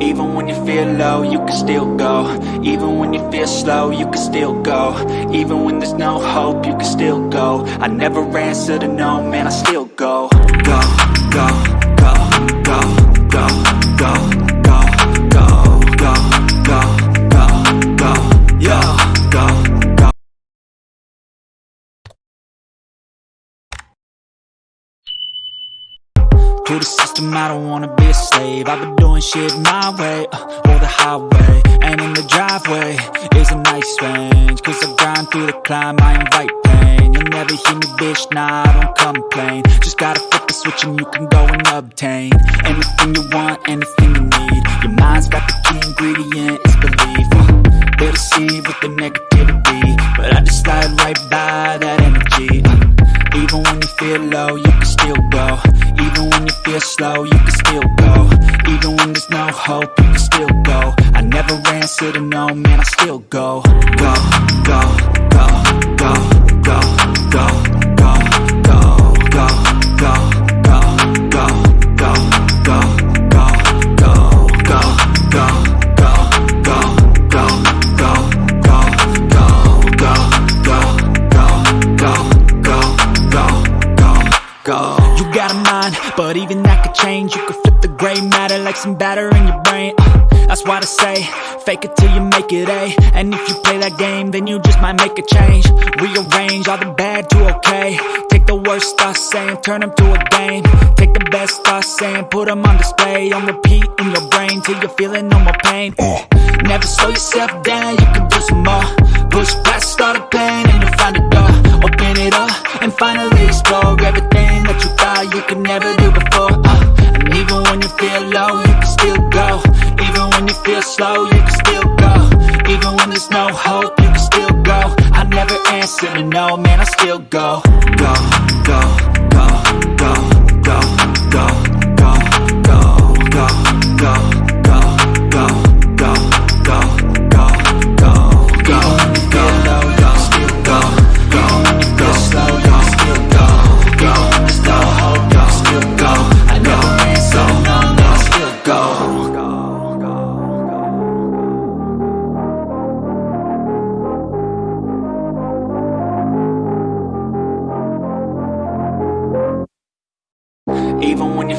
Even when you feel low, you can still go. Even when you feel slow, you can still go. Even when there's no hope, you can still go. I never answer to no, man, I still go. Go, go, To the system, I don't wanna be a slave. I've been doing shit my way, uh, or the highway And in the driveway is a nice range. Cause I grind through the climb, I invite pain. You'll never hear me, bitch, nah, I don't complain. Just gotta flip the switch and you can go and obtain Anything you want, anything you need. Your mind's got the key ingredient, it's belief. Uh, They deceive with the negativity But I just slide right by that energy. Uh, Even when you feel low, you can still go Even when you feel slow, you can still go. Even when there's no hope, you can still go. I never answer to no, man, I still go. Go, go, go, go, go, go, change. You could flip the gray matter like some batter in your brain. Uh, that's why they say, fake it till you make it A. And if you play that game, then you just might make a change. Rearrange all the bad to okay. Take the worst thoughts saying, turn them to a game. Take the best thoughts saying, put them on display. On repeat in your brain till you're feeling no more pain. Never slow yourself down, you can do some more. Push past all the low, you can still go. Even when you feel slow, you can still go. Even when there's no hope, you can still go. I never answer to no, man, I still go. Go, go, go, go,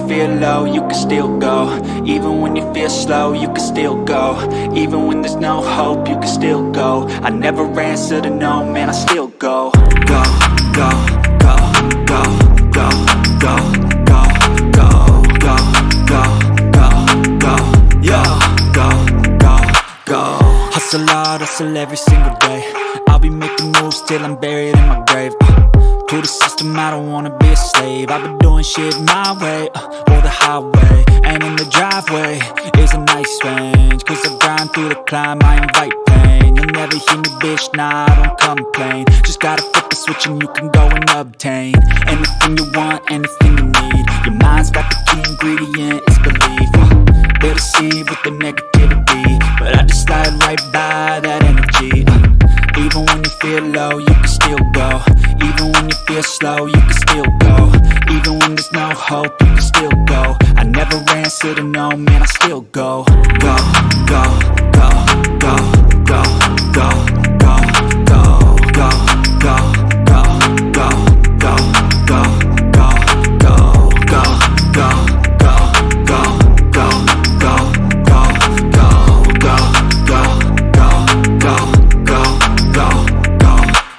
feel low, you can still go Even when you feel slow, you can still go Even when there's no hope, you can still go I never answer to no, man, I still go Go, go, go, go, go, go, go, go, go, go, go, go, go, go, go Hustle hard, hustle every single day I'll be making moves till I'm buried in my grave uh. To the system, I don't wanna be a slave. I've been doing shit my way, uh, or the highway. And in the driveway is a nice range Cause I grind through the climb, I invite pain. You'll never hear me, bitch, nah, I don't complain. Just gotta flip the switch and you can go and obtain Anything you want, anything you need can still go. Even when you feel slow, you can still go. Even when there's no hope, you can still go. I never answer to no, man, I still go, go,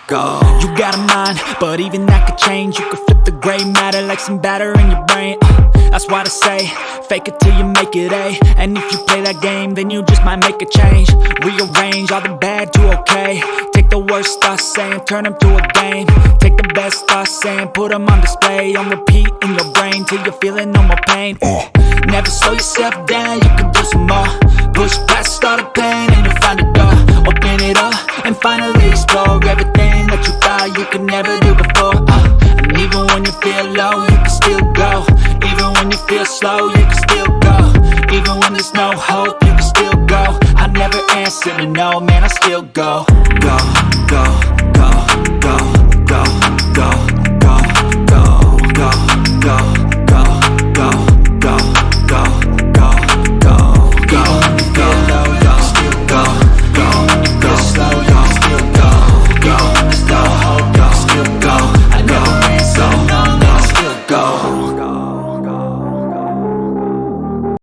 go. You got a mind, but even that could change. You could flip the gray matter like some batter in your brain. Uh, that's why they say, fake it till you make it A. And if you play that game, then you just might make a change. Rearrange all the bad to okay. Take the worst thoughts saying, turn them to a game. Take the best thoughts saying, put them on display. On repeat in your brain till you're feeling no more pain. Never slow yourself down, you can do some more. Push past all the pain and you'll find a door. Open it up and finally explore everything that you thought you could never do before. Uh, and even when you feel low, you can still go. Even when you feel slow, you can still go. Even when there's no hope, you can still go. I never answer to no, man, I still go. Go, go, go, go, go, go.